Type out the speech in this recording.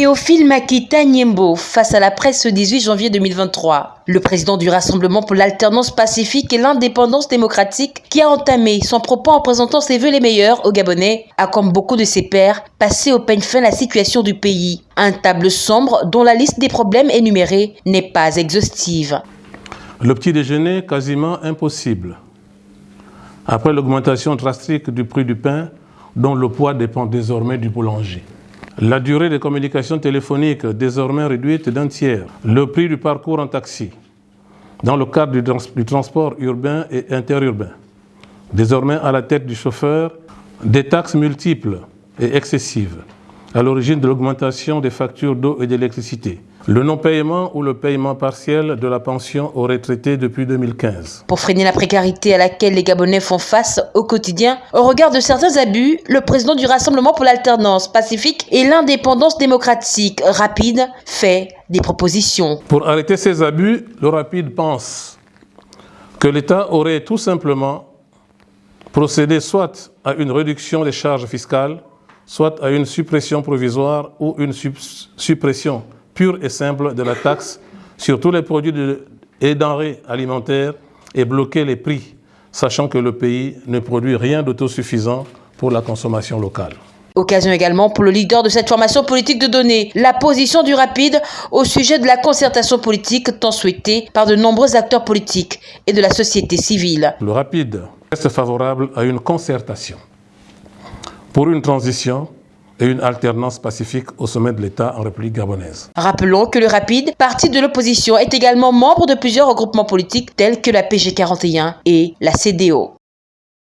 Théophile Makita Niembo face à la presse ce 18 janvier 2023. Le président du Rassemblement pour l'alternance pacifique et l'indépendance démocratique, qui a entamé son propos en présentant ses vœux les meilleurs aux Gabonais, a comme beaucoup de ses pairs passé au peigne fin la situation du pays. Un table sombre dont la liste des problèmes énumérés n'est pas exhaustive. Le petit déjeuner quasiment impossible. Après l'augmentation drastique du prix du pain, dont le poids dépend désormais du boulanger. La durée des communications téléphoniques désormais réduite d'un tiers. Le prix du parcours en taxi dans le cadre du, trans du transport urbain et interurbain. Désormais à la tête du chauffeur, des taxes multiples et excessives à l'origine de l'augmentation des factures d'eau et d'électricité. Le non-paiement ou le paiement partiel de la pension aux retraités depuis 2015. Pour freiner la précarité à laquelle les Gabonais font face au quotidien, au regard de certains abus, le président du Rassemblement pour l'alternance pacifique et l'indépendance démocratique rapide fait des propositions. Pour arrêter ces abus, le rapide pense que l'État aurait tout simplement procédé soit à une réduction des charges fiscales, soit à une suppression provisoire ou une suppression pure et simple de la taxe sur tous les produits de, et denrées alimentaires et bloquer les prix, sachant que le pays ne produit rien d'autosuffisant pour la consommation locale. Occasion également pour le leader de cette formation politique de donner la position du rapide au sujet de la concertation politique tant souhaitée par de nombreux acteurs politiques et de la société civile. Le rapide reste favorable à une concertation pour une transition et une alternance pacifique au sommet de l'État en République gabonaise. Rappelons que le Rapide, parti de l'opposition, est également membre de plusieurs regroupements politiques tels que la PG41 et la CDO.